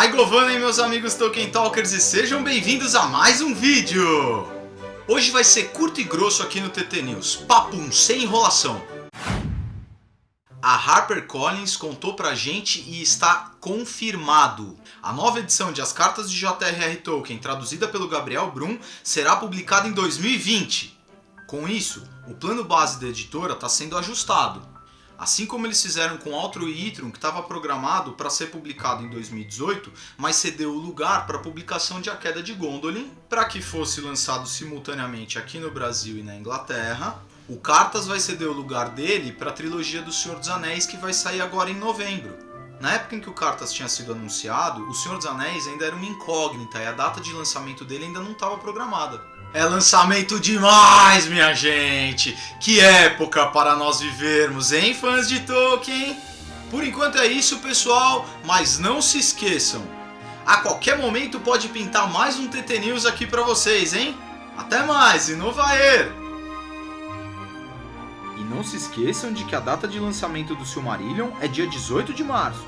Maigovana e meus amigos Tolkien Talkers e sejam bem-vindos a mais um vídeo! Hoje vai ser curto e grosso aqui no TT News, papum, sem enrolação. A HarperCollins contou pra gente e está confirmado. A nova edição de As Cartas de J.R.R. Tolkien, traduzida pelo Gabriel Brum, será publicada em 2020. Com isso, o plano base da editora está sendo ajustado. Assim como eles fizeram com Outro Itrum, que estava programado para ser publicado em 2018, mas cedeu o lugar para a publicação de A Queda de Gondolin, para que fosse lançado simultaneamente aqui no Brasil e na Inglaterra. O Cartas vai ceder o lugar dele para a trilogia do Senhor dos Anéis, que vai sair agora em novembro. Na época em que o Cartas tinha sido anunciado, o Senhor dos Anéis ainda era uma incógnita e a data de lançamento dele ainda não estava programada. É lançamento demais, minha gente! Que época para nós vivermos, hein, fãs de Tolkien? Por enquanto é isso, pessoal, mas não se esqueçam. A qualquer momento pode pintar mais um TT News aqui para vocês, hein? Até mais e no Vaer! E não se esqueçam de que a data de lançamento do Silmarillion é dia 18 de março.